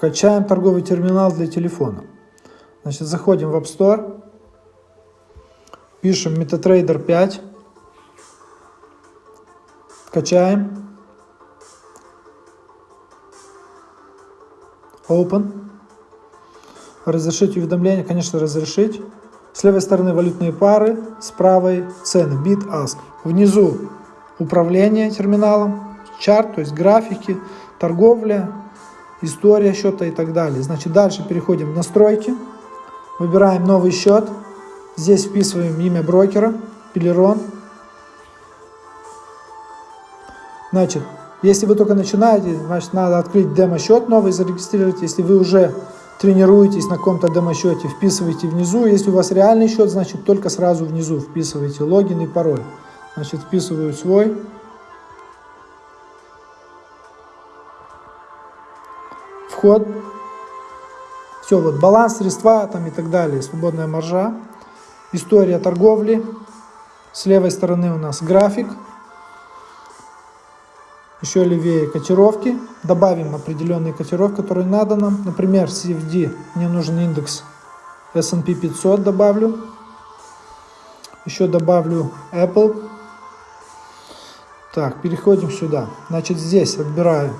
Качаем торговый терминал для телефона. Значит, заходим в App Store, пишем MetaTrader 5, качаем, Open, разрешить уведомления, конечно, разрешить. С левой стороны валютные пары, с правой цены, bid, ask. Внизу управление терминалом, чарт, то есть графики, торговля, история счета и так далее. Значит, дальше переходим в настройки, выбираем новый счет, здесь вписываем имя брокера, Пелерон. Значит, если вы только начинаете, значит, надо открыть демо-счет новый, зарегистрировать. Если вы уже тренируетесь на каком-то демо-счете, вписывайте внизу. Если у вас реальный счет, значит, только сразу внизу вписывайте логин и пароль. Значит, вписываю свой. Вход. Все, вот баланс, средства там и так далее, свободная маржа. История торговли. С левой стороны у нас график. Еще левее котировки. Добавим определенные котировки, которые надо нам. Например, CFD, мне нужен индекс S&P 500 добавлю. Еще добавлю Apple. Так, переходим сюда. Значит, здесь отбираю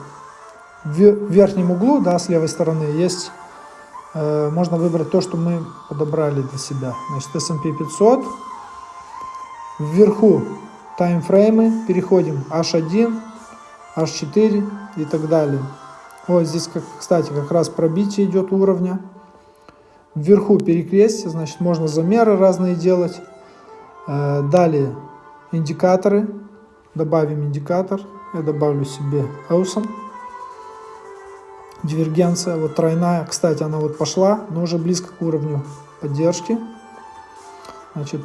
в верхнем углу, да, с левой стороны, есть, э, можно выбрать то, что мы подобрали для себя. Значит, S&P 500. Вверху таймфреймы, переходим H1, H4 и так далее. Вот здесь, как, кстати, как раз пробитие идет уровня. Вверху перекрестие, значит, можно замеры разные делать. Э, далее индикаторы. Добавим индикатор. Я добавлю себе Awesome. Дивергенция, вот тройная. Кстати, она вот пошла, но уже близко к уровню поддержки. Значит,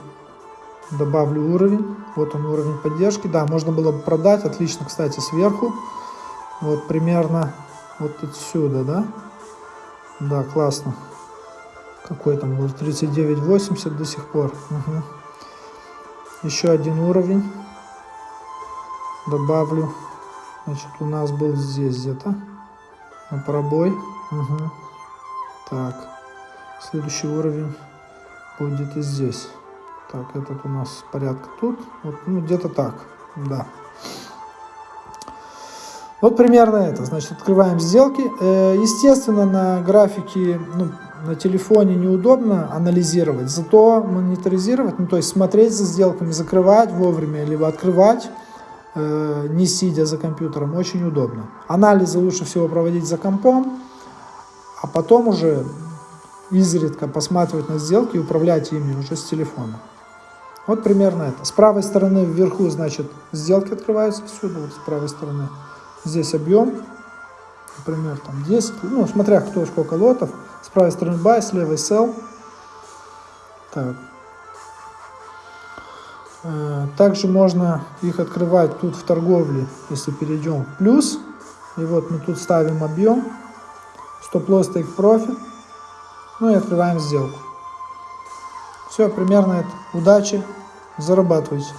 добавлю уровень. Вот он уровень поддержки. Да, можно было бы продать. Отлично, кстати, сверху. Вот примерно вот отсюда, да? Да, классно. Какой там был? 39.80 до сих пор. Угу. Еще один уровень. Добавлю. Значит, у нас был здесь где-то. На пробой. Угу. Так. Следующий уровень будет и здесь. Так, этот у нас порядка тут. Вот, ну, где-то так. Да. Вот примерно это. Значит, открываем сделки. Э, естественно, на графике, ну, на телефоне неудобно анализировать, зато мониторизировать, ну, то есть смотреть за сделками, закрывать вовремя, либо открывать, не сидя за компьютером, очень удобно. Анализы лучше всего проводить за компом, а потом уже изредка посматривать на сделки и управлять ими уже с телефона. Вот примерно это. С правой стороны вверху, значит, сделки открываются отсюда, вот с правой стороны. Здесь объем, например, там 10, ну, смотря кто сколько лотов. С правой стороны buy, с левой sell. Так. Э, также можно их открывать тут в торговле, если перейдем в плюс. И вот мы тут ставим объем, стоп-лосс, profit. Ну и открываем сделку. Все, примерно это. Удачи, зарабатывайте.